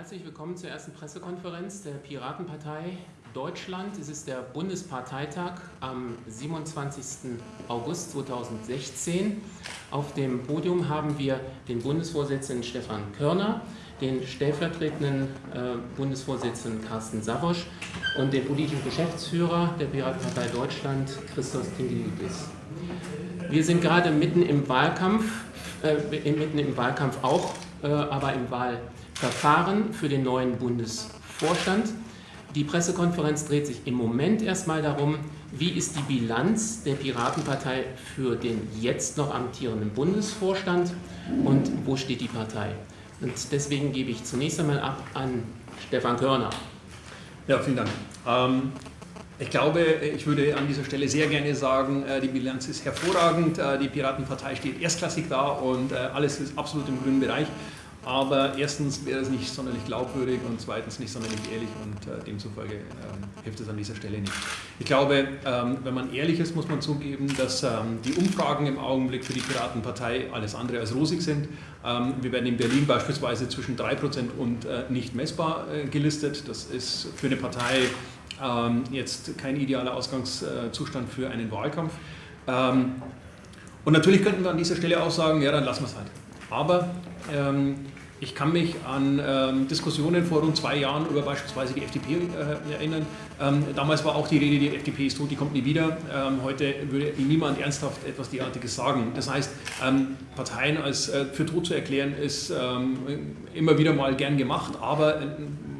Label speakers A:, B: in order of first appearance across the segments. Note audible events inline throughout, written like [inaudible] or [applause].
A: Herzlich willkommen zur ersten Pressekonferenz der Piratenpartei Deutschland. Es ist der Bundesparteitag am 27. August 2016. Auf dem Podium haben wir den Bundesvorsitzenden Stefan Körner, den stellvertretenden äh, Bundesvorsitzenden Carsten Savosch und den politischen Geschäftsführer der Piratenpartei Deutschland, Christos Tingelitis. Wir sind gerade mitten im Wahlkampf, äh, mitten im Wahlkampf auch, äh, aber im Wahlverfahren für den neuen Bundesvorstand. Die Pressekonferenz dreht sich im Moment erstmal darum, wie ist die Bilanz der Piratenpartei für den jetzt noch amtierenden Bundesvorstand und wo steht die Partei. Und deswegen gebe ich zunächst einmal ab an Stefan Körner.
B: Ja, vielen Dank. Ähm, ich glaube, ich würde an dieser Stelle sehr gerne sagen, äh, die Bilanz ist hervorragend, äh, die Piratenpartei steht erstklassig da und äh, alles ist absolut im grünen Bereich. Aber erstens wäre es nicht sonderlich glaubwürdig und zweitens nicht sonderlich ehrlich und äh, demzufolge ähm, hilft es an dieser Stelle nicht. Ich glaube, ähm, wenn man ehrlich ist, muss man zugeben, dass ähm, die Umfragen im Augenblick für die Piratenpartei alles andere als rosig sind. Ähm, wir werden in Berlin beispielsweise zwischen 3% und äh, nicht messbar äh, gelistet. Das ist für eine Partei ähm, jetzt kein idealer Ausgangszustand für einen Wahlkampf. Ähm, und natürlich könnten wir an dieser Stelle auch sagen, ja, dann lassen wir es halt. Aber ähm, ich kann mich an ähm, Diskussionen vor rund zwei Jahren über beispielsweise die FDP äh, erinnern. Ähm, damals war auch die Rede, die FDP ist tot, die kommt nie wieder. Ähm, heute würde niemand ernsthaft etwas derartiges sagen. Das heißt, ähm, Parteien als äh, für tot zu erklären, ist ähm, immer wieder mal gern gemacht, aber äh,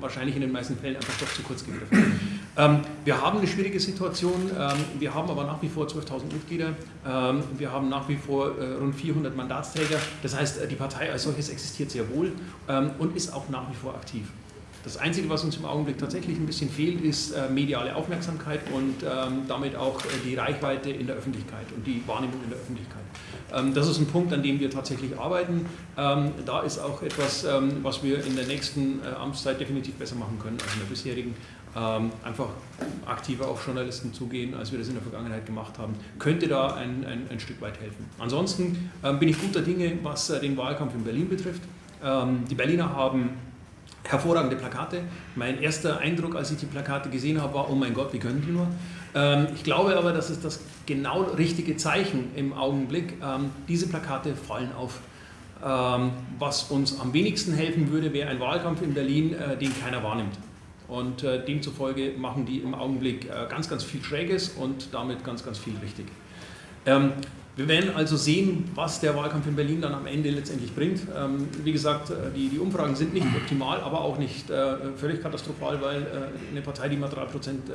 B: wahrscheinlich in den meisten Fällen einfach doch zu kurz gegriffen. Ähm, wir haben eine schwierige Situation, ähm, wir haben aber nach wie vor 12.000 Mitglieder, ähm, wir haben nach wie vor äh, rund 400 Mandatsträger, das heißt, äh, die Partei als solches existiert sehr wohl und ist auch nach wie vor aktiv. Das Einzige, was uns im Augenblick tatsächlich ein bisschen fehlt, ist äh, mediale Aufmerksamkeit und damit auch die Reichweite in der Öffentlichkeit und die Wahrnehmung in der Öffentlichkeit. das ist ein Punkt, an dem wir tatsächlich arbeiten. da ist auch etwas, was wir in der nächsten Amtszeit definitiv besser machen können als in der bisherigen ähm, einfach aktiver auf Journalisten zugehen, als wir das in der Vergangenheit gemacht haben, könnte da ein, ein, ein Stück weit helfen. Ansonsten ähm, bin ich guter Dinge, was äh, den Wahlkampf in Berlin betrifft. Ähm, die Berliner haben hervorragende Plakate. Mein erster Eindruck, als ich die Plakate gesehen habe, war, oh mein Gott, wie können die nur? Ähm, ich glaube aber, das ist das genau richtige Zeichen im Augenblick. Ähm, diese Plakate fallen auf. Ähm, was uns am wenigsten helfen würde, wäre ein Wahlkampf in Berlin, äh, den keiner wahrnimmt. Und äh, demzufolge machen die im Augenblick äh, ganz, ganz viel Schräges und damit ganz, ganz viel richtig. Ähm, wir werden also sehen, was der Wahlkampf in Berlin dann am Ende letztendlich bringt. Ähm, wie gesagt, äh, die, die, Umfragen sind nicht optimal, aber auch nicht äh, völlig katastrophal, weil äh, eine Partei, die mal 3%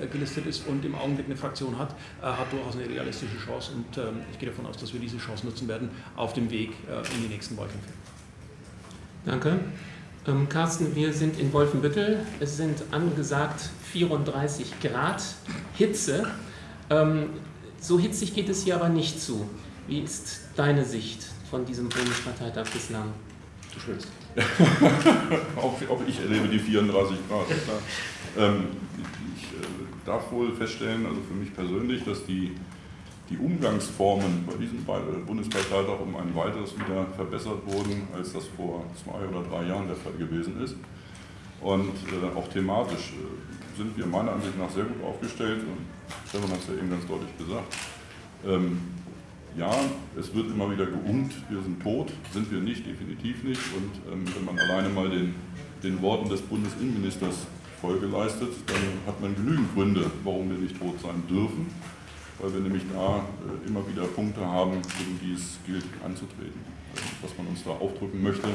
B: äh, gelistet ist und im Augenblick eine Fraktion hat, hat durchaus eine realistische Chance. Und ähm, ich gehe davon aus, dass wir diese Chance nutzen werden auf dem Weg in die nächsten Wahlkämpfe.
A: Danke. Ähm, Carsten, wir sind in Wolfenbüttel. Es sind angesagt 34 Grad Hitze. Ähm, so hitzig geht es hier aber nicht zu. Wie ist deine Sicht von diesem Bundesparteitag bislang?
C: Du schwitzt. [laughs] auch, auch, ich erlebe die 34 Grad. Ähm, ich äh, darf wohl feststellen, also für mich persönlich, dass die die Umgangsformen bei diesem Bundesparteitag um ein weiteres wieder verbessert wurden, als das vor zwei oder drei Jahren der Fall gewesen ist. Und äh, auch thematisch äh, sind wir meiner Ansicht nach sehr gut aufgestellt. Und Stefan hat es ja eben ganz deutlich gesagt. Ähm, ja, es wird immer wieder geungt, wir sind tot, sind wir nicht, definitiv nicht. Und ähm, wenn man alleine mal den, den Worten des Bundesinnenministers Folge leistet, dann hat man genügend Gründe, warum wir nicht tot sein dürfen weil wir nämlich da äh, immer wieder Punkte haben, gegen die es gilt anzutreten. Also, was man uns da aufdrücken möchte,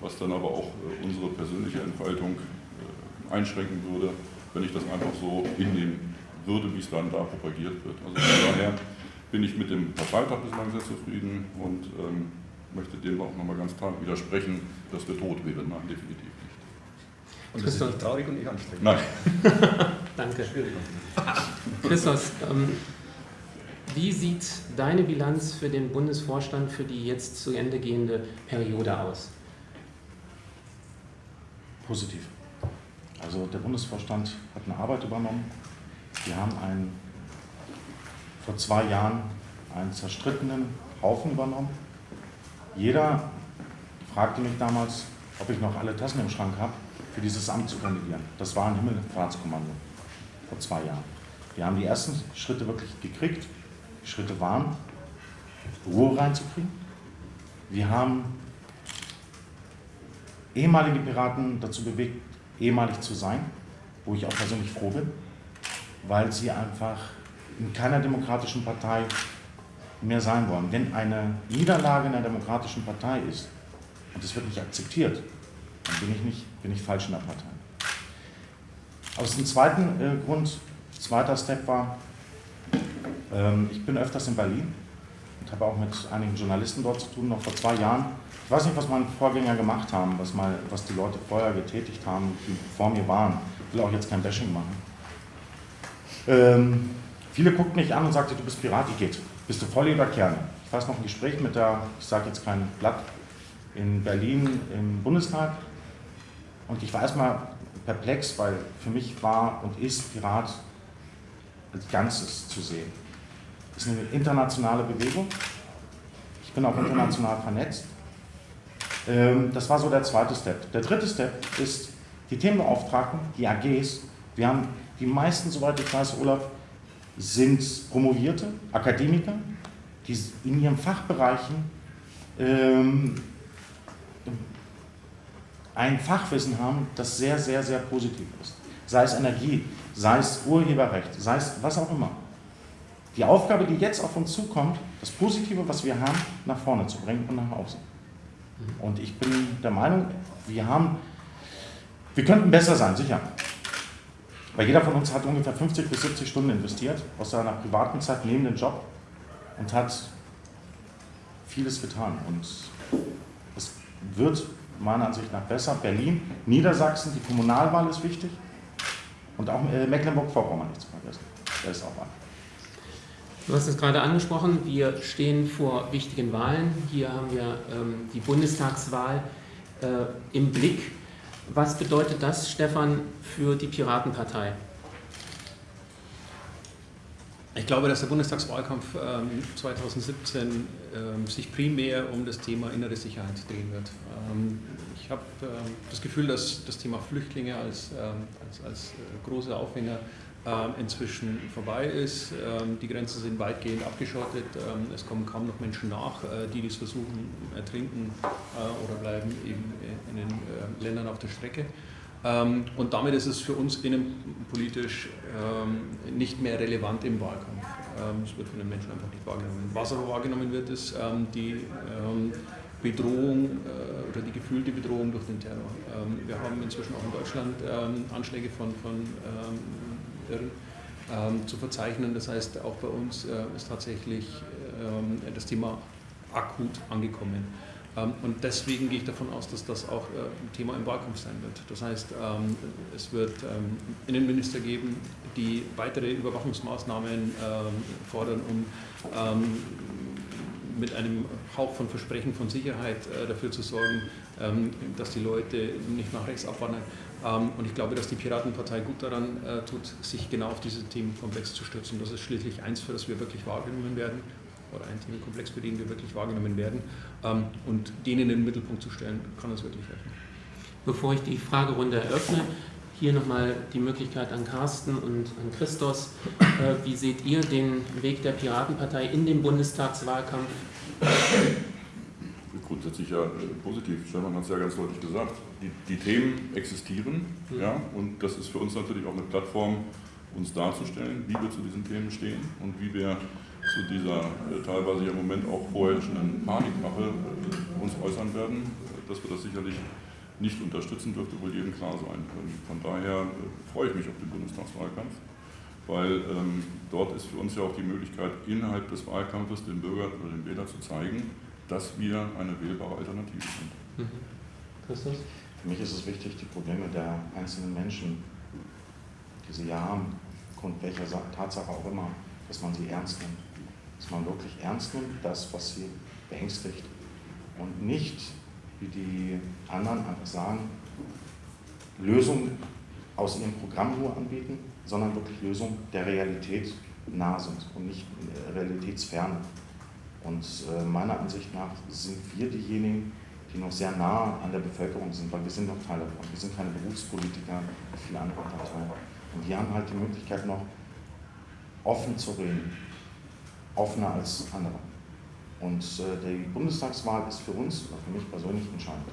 C: was dann aber auch äh, unsere persönliche Entfaltung äh, einschränken würde, wenn ich das einfach so hinnehmen würde, wie es dann da propagiert wird. Also von daher bin ich mit dem Parteitag bislang sehr zufrieden und ähm, möchte dem auch nochmal ganz klar widersprechen, dass wir tot wären. Nein, definitiv nicht.
B: Und das ist nicht traurig und nicht anstrengend.
C: Nein. [laughs]
A: Danke. Christos, ähm, wie sieht deine Bilanz für den Bundesvorstand für die jetzt zu Ende gehende Periode aus?
D: Positiv. Also der Bundesvorstand hat eine Arbeit übernommen. Wir haben einen, vor zwei Jahren einen zerstrittenen Haufen übernommen. Jeder fragte mich damals, ob ich noch alle Tassen im Schrank habe für dieses Amt zu kandidieren. Das war ein Himmelfahrtskommando vor zwei Jahren. Wir haben die ersten Schritte wirklich gekriegt. Schritte waren, Ruhe reinzukriegen. Wir haben ehemalige Piraten dazu bewegt, ehemalig zu sein, wo ich auch persönlich froh bin, weil sie einfach in keiner demokratischen Partei mehr sein wollen. Wenn eine Niederlage in einer demokratischen Partei ist und es wird nicht akzeptiert, dann bin ich, nicht, bin ich falsch in der Partei. Aus dem zweiten äh, Grund, zweiter Step war, ich bin öfters in Berlin und habe auch mit einigen Journalisten dort zu tun, noch vor zwei Jahren. Ich weiß nicht, was meine Vorgänger gemacht haben, was, mal, was die Leute vorher getätigt haben, die vor mir waren. Ich will auch jetzt kein Bashing machen. Ähm, viele guckten mich an und sagten, du bist Pirat, geht? Bist du Volley oder Kerne? Ich weiß noch ein Gespräch mit der, ich sage jetzt kein Blatt, in Berlin im Bundestag. Und ich war erstmal perplex, weil für mich war und ist Pirat als Ganzes zu sehen. Es ist eine internationale Bewegung. Ich bin auch international vernetzt. Ähm, das war so der zweite Step. Der dritte Step ist die Themenbeauftragten, die AGs. Wir haben die meisten, soweit ich weiß, Olaf, sind Promovierte, Akademiker, die in ihren Fachbereichen ähm, ein Fachwissen haben, das sehr, sehr, sehr positiv ist. Sei es Energie, sei es Urheberrecht, sei es was auch immer. Die Aufgabe, die jetzt auf uns zukommt, das Positive, was wir haben, nach vorne zu bringen und nach außen. Und ich bin der Meinung, wir haben, wir könnten besser sein, sicher. Weil jeder von uns hat ungefähr 50 bis 70 Stunden investiert aus seiner privaten Zeit neben dem Job und hat vieles getan. Und es wird meiner Ansicht nach besser. Berlin, Niedersachsen, die Kommunalwahl ist wichtig. Und auch äh, Mecklenburg-Vorpommern nicht zu vergessen. Da ist auch ein.
A: Du hast es gerade angesprochen, wir stehen vor wichtigen Wahlen. Hier haben wir ähm, die Bundestagswahl äh, im Blick. Was bedeutet das, Stefan, für die Piratenpartei?
B: Ich glaube, dass der Bundestagswahlkampf ähm, 2017 ähm, sich primär um das Thema innere Sicherheit drehen wird. Ähm, ich habe ähm, das Gefühl, dass das Thema Flüchtlinge als, ähm, als, als äh, großer Aufhänger inzwischen vorbei ist. Die Grenzen sind weitgehend abgeschottet. Es kommen kaum noch Menschen nach, äh, die dies versuchen, ertrinken äh, oder bleiben eben in den Ländern auf der Strecke. Und damit ist es für uns innenpolitisch nicht mehr relevant im Wahlkampf. Es wird von den Menschen einfach nicht wahrgenommen. Was aber wahrgenommen wird, ist die Bedrohung oder die gefühlte Bedrohung durch den Terror. wir haben inzwischen auch in Deutschland Anschläge von, von Irren ähm, zu verzeichnen. Das heißt, auch bei uns äh, ist tatsächlich ähm, das Thema akut angekommen. Ähm, und deswegen gehe ich davon aus, dass das auch äh, ein Thema im Wahlkampf sein wird. Das heißt, ähm, es wird ähm, Innenminister geben, die weitere Überwachungsmaßnahmen ähm, fordern, um mit einem Hauch von Versprechen von Sicherheit äh, dafür zu sorgen, dass die Leute nicht nach rechts abwandern. Ähm, und ich glaube, dass die Piratenpartei gut daran äh, tut, sich genau auf diesen Themenkomplex zu stürzen. Das ist schließlich eins, für das wir wirklich wahrgenommen werden, oder ein Themenkomplex, für den wir wirklich wahrgenommen werden. Ähm, und den in den Mittelpunkt zu stellen, kann uns wirklich helfen.
A: Bevor ich die Fragerunde eröffne, hier nochmal die Möglichkeit an Carsten und an Christos. Äh, wie seht ihr den Weg der Piratenpartei in den Bundestagswahlkampf?
C: Grundsätzlich ja äh, positiv. Stefan hat es ja ganz deutlich gesagt. Die, die Themen existieren mhm. ja, und das ist für uns natürlich auch eine Plattform, uns darzustellen, wie wir zu diesen Themen stehen und wie wir zu dieser äh, teilweise ja im Moment auch vorherrschenden Panikmache äh, uns äußern werden, dass wir das sicherlich nicht unterstützen dürfte wohl jedem klar sein. Von daher äh, freue ich mich auf den Bundestagswahlkampf, weil ähm, dort ist für uns ja auch die Möglichkeit, innerhalb des Wahlkampfes den Bürgern oder den Wählern zu zeigen, dass wir eine wählbare Alternative sind. Mhm.
D: Christus? Für mich ist es wichtig, die Probleme der einzelnen Menschen, die sie ja haben, aufgrund welcher Tatsache auch immer, dass man sie ernst nimmt. Dass man wirklich ernst nimmt, das, was sie beängstigt. Und nicht, wie die anderen einfach sagen, Lösungen aus ihrem Programm nur anbieten, sondern wirklich Lösungen der Realität nah sind und nicht realitätsfern. Und äh, meiner Ansicht nach sind wir diejenigen, die noch sehr nah an der Bevölkerung sind, weil wir sind noch Teil davon. Wir sind keine Berufspolitiker wie viele andere Parteien. Und wir haben halt die Möglichkeit noch offen zu reden, offener als andere. Und äh, die Bundestagswahl ist für uns, für mich persönlich, entscheidend.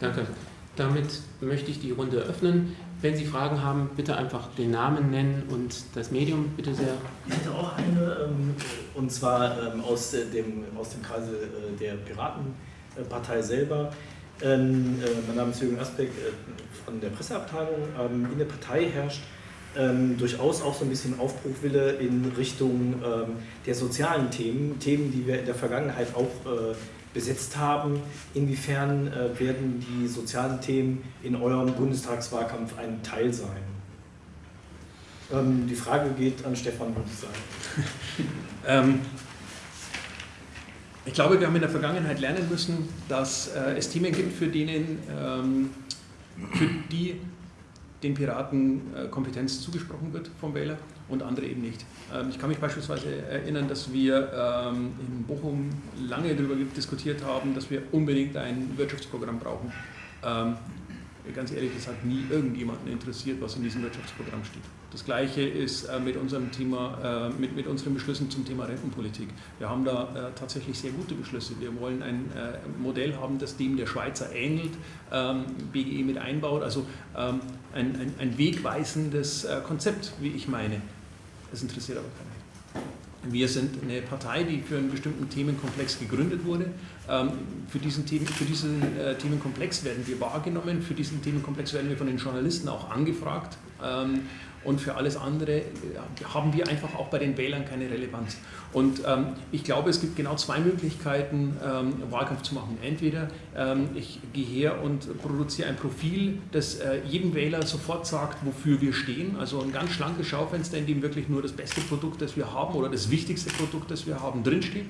A: Danke. Damit möchte ich die Runde öffnen. Wenn Sie Fragen haben, bitte einfach den Namen nennen und das Medium, bitte sehr.
E: Ich hätte auch eine, ähm, und zwar ähm, aus, dem, aus dem Kreise äh, der Piratenpartei selber. Ähm, äh, mein Name ist Jürgen Asbeck von der Presseabteilung. In der Partei herrscht durchaus auch so ein bisschen Aufbruchwille in Richtung der sozialen Themen, Themen, die wir in der Vergangenheit auch besetzt haben. Inwiefern äh, werden die sozialen Themen in eurem Bundestagswahlkampf ein Teil sein? Ähm, die Frage geht an Stefan, würde ich sagen. [laughs]
B: ähm, ich glaube, wir haben in der Vergangenheit lernen müssen, dass äh, es Themen gibt, für, denen, ähm, für die den Piraten äh, Kompetenz zugesprochen wird vom Wähler und andere eben nicht. Ähm, ich kann mich beispielsweise erinnern, dass wir ähm, in Bochum lange darüber diskutiert haben, dass wir unbedingt ein Wirtschaftsprogramm brauchen. Ähm, ganz ehrlich, das hat nie irgendjemanden interessiert, was in diesem Wirtschaftsprogramm steht. Das Gleiche ist äh, mit unserem Thema, äh, mit, mit unseren Beschlüssen zum Thema Rentenpolitik. Wir haben da äh, tatsächlich sehr gute Beschlüsse. Wir wollen ein Modell haben, das dem der Schweizer ähnelt, BGE mit einbaut, also ein, ein, ein wegweisendes Konzept, wie ich meine. Das interessiert aber keinen. Wir sind eine Partei, die für einen bestimmten Themenkomplex gegründet wurde. Ähm, für diesen, Themen, für diesen äh, Themenkomplex werden wir wahrgenommen, für diesen Themenkomplex werden wir von den Journalisten auch angefragt. Ähm, und für alles andere haben wir einfach auch bei den Wählern keine Relevanz. Und ähm, ich glaube, es gibt genau zwei Möglichkeiten, ähm, Wahlkampf zu machen. Entweder ähm, ich gehe her und produziere ein Profil, das äh, jedem Wähler sofort sagt, wofür wir stehen. Also ein ganz schlankes Schaufenster, in dem wirklich nur das beste Produkt, das wir haben oder das wichtigste Produkt, das wir haben, drinsteht,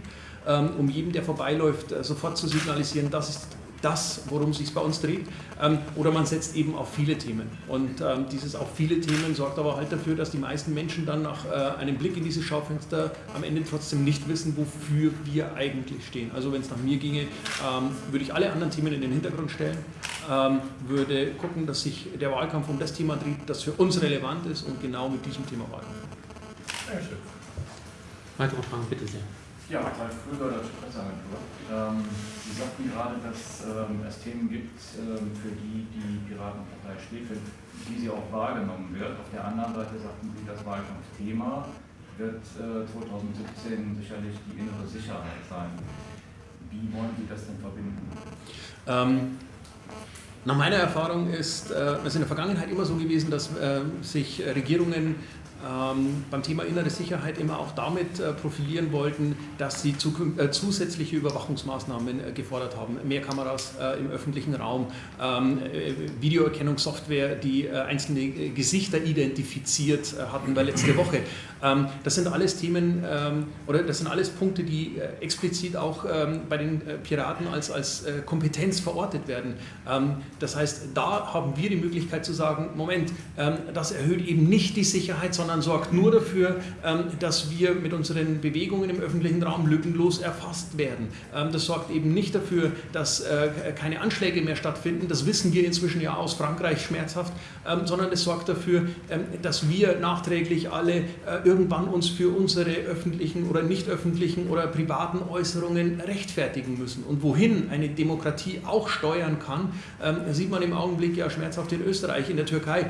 B: um jedem, der vorbeiläuft, äh, sofort zu signalisieren, das ist das, worum es sich bei uns dreht. Ähm, oder man setzt eben auf viele Themen. Und ähm, dieses auf viele Themen sorgt aber halt dafür, dass die meisten Menschen dann nach äh, einem Blick in dieses Schaufenster am Ende trotzdem nicht wissen, wofür wir eigentlich stehen. Also wenn es nach mir ginge, ähm, würde ich alle anderen Themen in den Hintergrund stellen, ähm, würde gucken, dass sich der Wahlkampf um das Thema dreht, das für uns relevant ist und genau mit diesem Thema Wahlkampf.
A: Dankeschön. Weitere Fragen, bitte sehr.
F: Ja, Ralf Krüger, Deutsche Presseagentur. Ähm, Sie sagten gerade, dass ähm, es Themen gibt, ähm, für die die Piratenpartei steht, die sie auch wahrgenommen wird. Auf der anderen Seite sagten Sie, das Wahlkampfthema wird äh, 2017 sicherlich die innere Sicherheit sein. Wie wollen Sie das denn verbinden?
B: Ähm, nach meiner Erfahrung ist äh, es in der Vergangenheit immer so gewesen, dass äh, sich Regierungen ähm, beim Thema innere Sicherheit immer auch damit äh, profilieren wollten, dass sie äh, zusätzliche Überwachungsmaßnahmen äh, gefordert haben. Mehr Kameras äh, im öffentlichen Raum, ähm, äh, Videoerkennungssoftware, die äh, einzelne Gesichter identifiziert hatten bei letzte Woche. Ähm, das sind alles Themen ähm, oder das sind alles Punkte, die explizit auch ähm, bei den Piraten als, als Kompetenz verortet werden. Ähm, das heißt, da haben wir die Möglichkeit zu sagen, Moment, das erhöht eben nicht die Sicherheit, sondern sondern sorgt nur dafür, ähm, dass wir mit unseren Bewegungen im öffentlichen Raum lückenlos erfasst werden. Ähm, das sorgt eben nicht dafür, dass äh, keine Anschläge mehr stattfinden, das wissen wir inzwischen ja aus Frankreich schmerzhaft, ähm, sondern es sorgt dafür, dass wir nachträglich alle äh, irgendwann uns für unsere öffentlichen oder nicht öffentlichen oder privaten Äußerungen rechtfertigen müssen. Und wohin eine Demokratie auch steuern kann, sieht man im Augenblick ja schmerzhaft in Österreich, in der Türkei.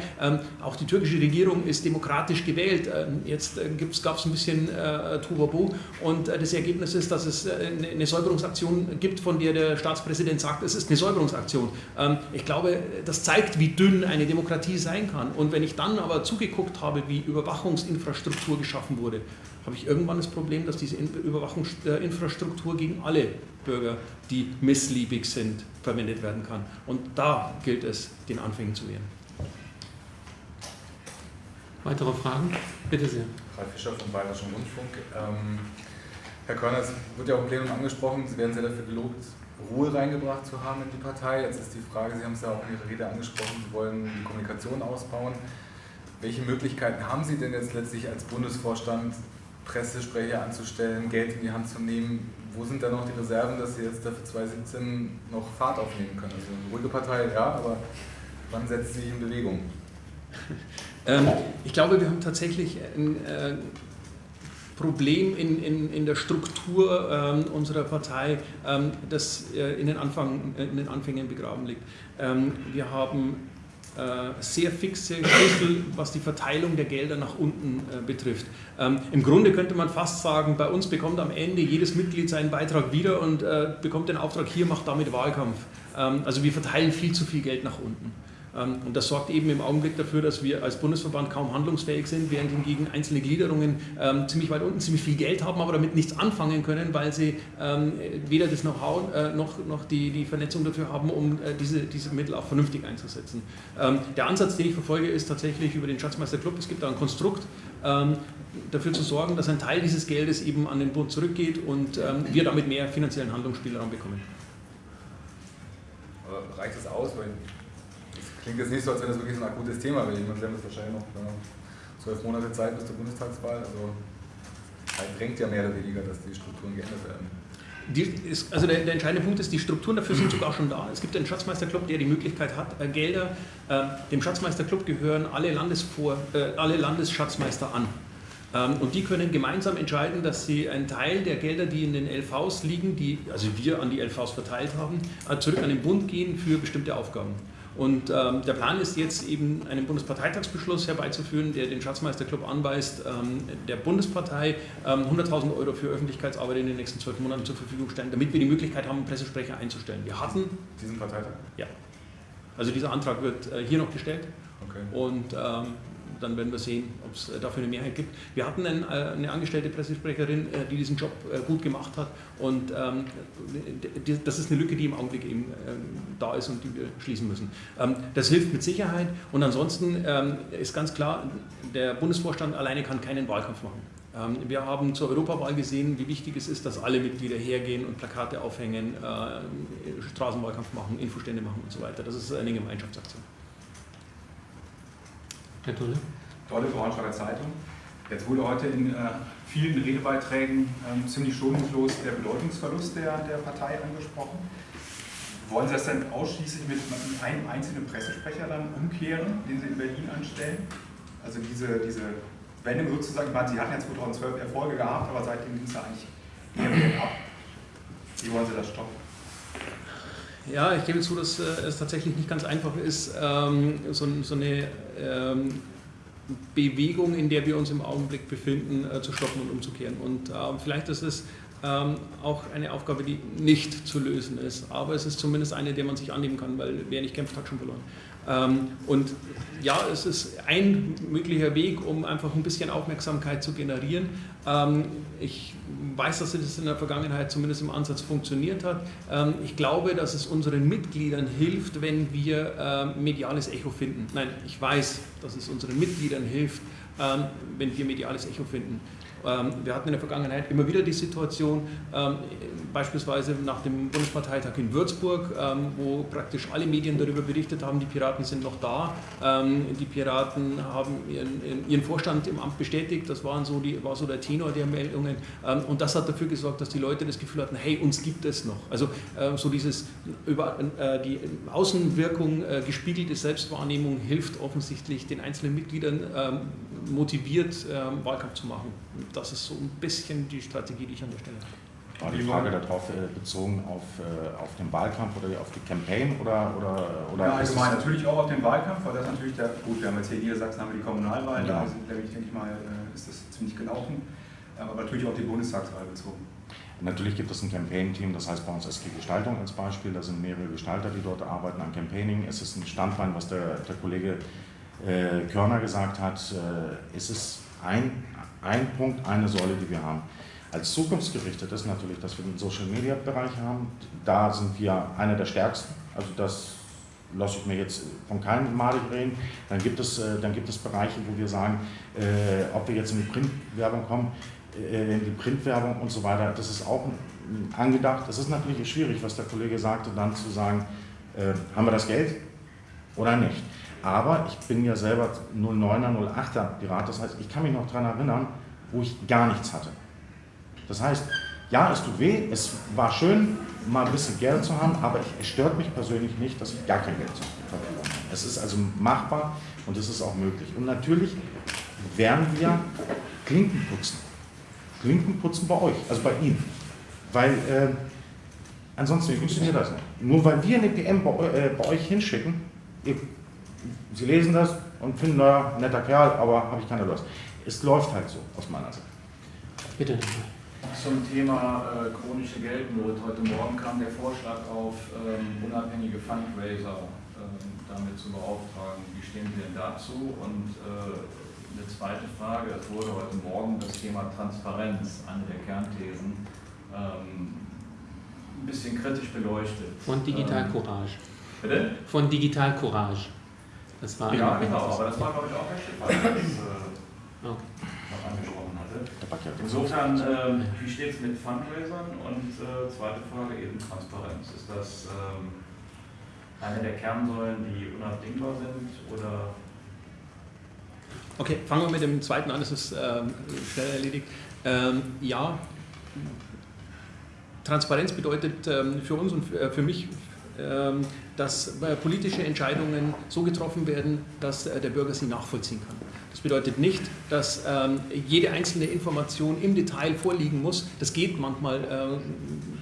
B: Auch die türkische Regierung ist demokratisch gewählt. Ähm, jetzt äh, gab es ein bisschen äh, Tuvabu und äh, das Ergebnis ist, dass es eine Säuberungsaktion gibt, von der der Staatspräsident sagt, es ist eine Säuberungsaktion. Ähm, ich glaube, das zeigt, wie dünn eine Demokratie sein kann. Und wenn ich dann aber zugeguckt habe, wie Überwachungsinfrastruktur geschaffen wurde, habe ich irgendwann das Problem, dass diese Überwachungsinfrastruktur gegen alle Bürger, die missliebig sind, verwendet werden kann. Und da gilt es, den Anfängen zu wehren.
A: Weitere Fragen? Bitte sehr.
G: Ralf Fischer vom Bayerischen Rundfunk. Ähm, Herr Körner, es wird ja auch im Plenum angesprochen, Sie werden sehr dafür gelobt, Ruhe reingebracht zu haben in die Partei. Jetzt ist die Frage, Sie haben es ja auch in Ihrer Rede angesprochen, Sie wollen die Kommunikation ausbauen. Welche Möglichkeiten haben Sie denn jetzt letztlich als Bundesvorstand, Pressesprecher anzustellen, Geld in die Hand zu nehmen? wo sind da noch die Reserven, dass Sie jetzt dafür 2017 noch Fahrt aufnehmen können? Also eine ruhige Partei, ja, aber wann setzt sie sich in Bewegung? [laughs]
B: Ähm, ich glaube, wir haben tatsächlich ein äh, Problem in, in, in der Struktur ähm, unserer Partei, ähm, das äh, in, den Anfang, in den Anfängen begraben liegt. Wir haben äh, sehr fixe Schlüssel, was die Verteilung der Gelder nach unten äh, betrifft. Ähm, Im Grunde könnte man fast sagen, bei uns bekommt am Ende jedes Mitglied seinen Beitrag wieder und äh, bekommt den Auftrag, hier macht damit Wahlkampf. Ähm, also wir verteilen viel zu viel Geld nach unten. Ähm, und das sorgt eben im Augenblick dafür, dass wir als Bundesverband kaum handlungsfähig sind, während hingegen einzelne Gliederungen ähm, ziemlich weit unten ziemlich viel Geld haben, aber damit nichts anfangen können, weil sie ähm, weder das Know-how äh, noch, noch die, die Vernetzung dafür haben, um äh, diese, diese Mittel auch vernünftig einzusetzen. Ähm, der Ansatz, den ich verfolge, ist tatsächlich über den Schatzmeister-Club. Es gibt da ein Konstrukt, ähm, dafür zu sorgen, dass ein Teil dieses Geldes eben an den Bund zurückgeht und ähm, wir damit mehr finanziellen Handlungsspielraum bekommen.
G: Aber reicht das aus? Weil klingt jetzt nicht so, als wenn das wirklich so ein akutes Thema wäre. Man haben jetzt wahrscheinlich noch zwölf Monate Zeit bis zur Bundestagswahl. Also halt drängt ja mehr oder weniger, dass die Strukturen geändert werden.
B: Ist, also der, der, entscheidende Punkt ist, die Strukturen dafür sind sogar schon da. Es gibt einen Schatzmeisterclub, der die Möglichkeit hat, äh, Gelder, äh, dem Schatzmeisterclub gehören alle, Landesvor, äh, alle Landesschatzmeister an. Ähm, und die können gemeinsam entscheiden, dass sie einen Teil der Gelder, die in den LVs liegen, die also wir an die LVs verteilt haben, äh, zurück an den Bund gehen für bestimmte Aufgaben. Und ähm, der Plan ist jetzt eben einen Bundesparteitagsbeschluss herbeizuführen, der den Schatzmeisterclub anweist, ähm, der Bundespartei ähm, 100.000 Euro für Öffentlichkeitsarbeit in den nächsten zwölf Monaten zur Verfügung stellen, damit wir die Möglichkeit haben, Pressesprecher einzustellen. Wir hatten
G: diesen Parteitag?
B: Ja. Also dieser Antrag wird äh, hier noch gestellt.
G: Okay.
B: Und ähm, dann werden wir sehen, ob es äh, dafür eine Mehrheit gibt. Wir hatten ein, äh, eine angestellte Pressesprecherin, äh, die diesen Job gut gemacht hat und ähm, das ist eine Lücke, die im Augenblick eben ähm, da ist und die wir schließen müssen. Ähm, das hilft mit Sicherheit und ansonsten ist ganz klar, der Bundesvorstand alleine kann keinen Wahlkampf machen. Wir haben zur Europawahl gesehen, wie wichtig es ist, dass alle Mitglieder hergehen und Plakate aufhängen, Straßenwahlkampf machen, Infostände machen und so weiter. Das ist eine Gemeinschaftsaktion.
A: Herr Tulle?
H: Tolle Braunschweiger Zeitung. Jetzt wurde heute in äh, vielen Redebeiträgen ähm, ziemlich schonungslos der Bedeutungsverlust der, der Partei angesprochen. Wollen Sie das denn ausschließlich mit, einem einzelnen Pressesprecher dann umkehren, den Sie in Berlin anstellen? Also diese, diese Wende sozusagen, ich meine, Sie hatten ja 2012 Erfolge gehabt, aber seitdem ging es ja eigentlich eher ab. Wie wollen Sie das stoppen?
B: Ja, ich gebe zu, dass äh, es tatsächlich nicht ganz einfach ist, ähm, so, eine ähm, Bewegung, in der wir uns im Augenblick befinden, äh, zu stoppen und umzukehren. Und äh, vielleicht ist es ähm, auch eine Aufgabe, die nicht zu lösen ist, aber es ist zumindest eine, der man sich annehmen kann, weil wer nicht kämpft, hat schon verloren. Ähm, und ja, es ist ein möglicher Weg, um einfach ein bisschen Aufmerksamkeit zu generieren. Ähm, ich weiß, dass es in der Vergangenheit zumindest im Ansatz funktioniert hat. Ähm, ich glaube, dass es unseren Mitgliedern hilft, wenn wir mediales Echo finden. Nein, ich weiß, dass es unseren Mitgliedern hilft, wenn wir mediales Echo finden. Ähm, wir hatten in der Vergangenheit immer wieder die Situation, ähm, beispielsweise nach dem Bundesparteitag in Würzburg, ähm, wo praktisch alle Medien darüber berichtet haben, die Piraten sind noch da. Die Piraten haben ihren, ihren Vorstand im Amt bestätigt, das waren so die, war so der Tenor der Meldungen. Und das hat dafür gesorgt, dass die Leute das Gefühl hatten, hey, uns gibt es noch. Also so dieses über äh, die Außenwirkung äh, gespiegelte Selbstwahrnehmung hilft offensichtlich den einzelnen Mitgliedern motiviert, Wahlkampf zu machen das ist so ein bisschen die Strategie, die ich an der Stelle habe.
D: War die Frage darauf äh, bezogen auf, äh, auf den Wahlkampf oder auf die Campaign oder oder oder
H: ja, allgemein natürlich auch auf den Wahlkampf, weil das natürlich der gut, wir haben jetzt hier in Niedersachsen haben wir die Kommunalwahlen, ja. da sind, denke ich mal, äh, ist das ziemlich gelaufen, aber natürlich auch die Bundestagswahl bezogen.
D: Natürlich gibt es ein Campaign-Team, das heißt bei uns SG Gestaltung als Beispiel, da sind mehrere Gestalter, die dort arbeiten an Campaigning. Es ist ein Standbein, was der, der Kollege äh, Körner gesagt hat, äh, es ist ein ein Punkt, eine Säule, die wir haben. Als zukunftsgerichtet ist natürlich, dass wir den Social-Media-Bereich haben. Da sind wir einer der stärksten. Also das lasse ich mir jetzt von keinem malig reden. Dann gibt, es, äh, dann gibt es Bereiche, wo wir sagen, äh, ob wir jetzt in die Printwerbung kommen, äh, in die Printwerbung und so weiter, das ist auch angedacht. Es ist natürlich schwierig, was der Kollege sagte, dann zu sagen, äh, haben wir das Geld oder nicht. Aber ich bin ja selber 09er, 08er Pirat, das heißt, ich kann mich noch daran erinnern, wo ich gar nichts hatte. Das heißt, Ja, es tut weh, es war schön, mal ein bisschen Geld zu haben, aber es stört mich persönlich nicht, dass ich gar kein Geld habe. Es ist also machbar und es ist auch möglich. Und natürlich werden wir Klinken putzen. Klinken putzen bei euch, also bei Ihnen. Weil äh, ansonsten funktioniert das nicht. Nur weil wir eine PM bei, äh, bei euch hinschicken, ihr, Sie lesen das und finden, naja, netter Kerl, aber habe ich keine Lust. Es läuft halt so, aus meiner Sicht.
A: Bitte.
F: Zum Thema äh, chronische Geldnot. Heute Morgen kam der Vorschlag auf, ähm, unabhängige Fundraiser ähm, damit zu beauftragen. Wie stehen Sie denn dazu? Und äh, eine zweite Frage, es wurde heute Morgen das Thema Transparenz, eine der Kernthesen, ähm, ein bisschen kritisch beleuchtet.
A: Von Digital
F: Ähm,
A: Courage.
F: Bitte?
A: Von Digital Courage. Das war
F: Ja, genau, aber das war, glaube ich, auch Herr Schiffer, der das äh,
A: Okay.
F: noch angesprochen hatte.
D: Der
F: Insofern, ähm, wie steht es mit Fundraisern? Und äh, zweite Frage eben Transparenz. Ist das ähm, eine der Kernsäulen, die unabdingbar sind oder
B: Okay, fangen wir mit dem zweiten an, das ist ähm, schnell erledigt. Ähm, ja, Transparenz bedeutet ähm, für uns und für, äh, für mich, dass äh, politische Entscheidungen so getroffen werden, dass äh, der Bürger sie nachvollziehen kann. Das bedeutet nicht, dass ähm, jede einzelne Information im Detail vorliegen muss. Das geht manchmal, äh,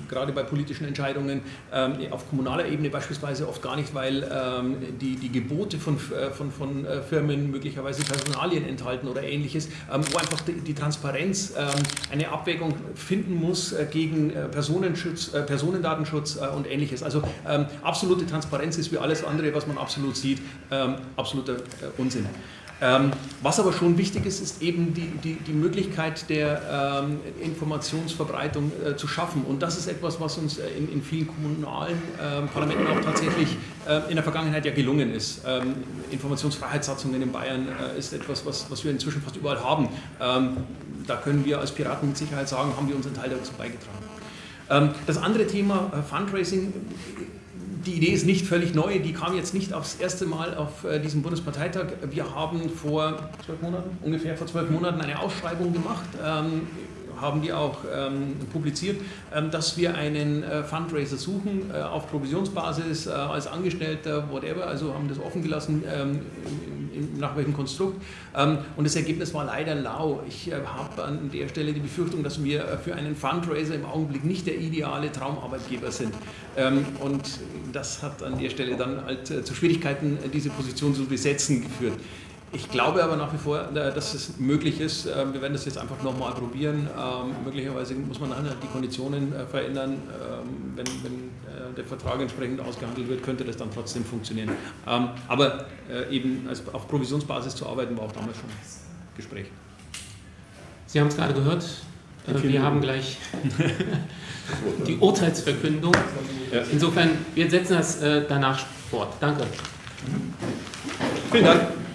B: gerade bei politischen Entscheidungen, ähm, auf kommunaler Ebene beispielsweise oft gar nicht, weil ähm, die, die Gebote von, äh, von, von äh, Firmen möglicherweise Personalien enthalten oder ähnliches, ähm, wo einfach die, die Transparenz eine Abwägung finden muss äh, gegen Personenschutz, Personendatenschutz und ähnliches. Also absolute Transparenz ist wie alles andere, was man absolut sieht, absoluter Unsinn. Ähm, was aber schon wichtig ist, ist eben die, die, die Möglichkeit der ähm, Informationsverbreitung äh, zu schaffen. Und das ist etwas, was uns äh, in, in vielen kommunalen ähm, Parlamenten auch tatsächlich äh, in der Vergangenheit ja gelungen ist. Ähm, Informationsfreiheitssatzungen in Bayern äh, ist etwas, was, was wir inzwischen fast überall haben. Ähm, da können wir als Piraten mit Sicherheit sagen, haben wir unseren Teil dazu beigetragen. Ähm, das andere Thema äh, Fundraising die Idee ist nicht völlig neu, die kam jetzt nicht aufs erste Mal auf äh, diesem Bundesparteitag. Wir haben vor zwölf Monaten, ungefähr vor zwölf Monaten eine Ausschreibung gemacht, ähm, haben die auch ähm, publiziert, ähm, dass wir einen äh, Fundraiser suchen äh, auf Provisionsbasis, äh, als Angestellter, whatever, also haben das offen gelassen, ähm, nach welchem Konstrukt. Ähm, und das Ergebnis war leider lau. Ich äh, habe an der Stelle die Befürchtung, dass wir äh, für einen Fundraiser im Augenblick nicht der ideale Traumarbeitgeber sind. Ähm, und das hat an der Stelle dann halt äh, zu Schwierigkeiten, diese Position zu besetzen geführt. Ich glaube aber nach wie vor, äh, dass es möglich ist. Ähm, Wir werden das jetzt einfach nochmal probieren. Ähm, Möglicherweise muss man dann halt die Konditionen äh, verändern. Ähm, Wenn, wenn äh, der Vertrag entsprechend ausgehandelt wird, könnte das dann trotzdem funktionieren. Aber eben auf Provisionsbasis zu arbeiten, war auch damals schon Gespräch.
A: Sie haben es gerade gehört. Wir haben gleich [laughs] die Urteilsverkündung. Insofern, wir setzen das danach fort. Danke.
B: Vielen Dank.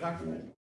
D: Mich.